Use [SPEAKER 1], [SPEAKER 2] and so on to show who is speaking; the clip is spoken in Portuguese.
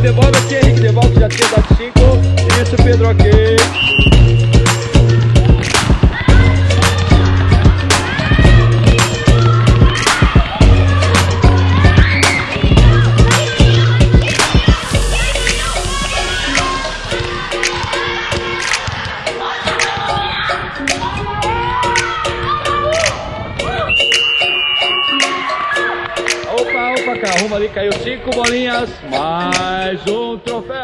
[SPEAKER 1] Devolve aqui, Henrique. Devolve, já tinha dado 5. Isso, Pedro, aqui. Arruma ali, caiu cinco bolinhas, mais um troféu.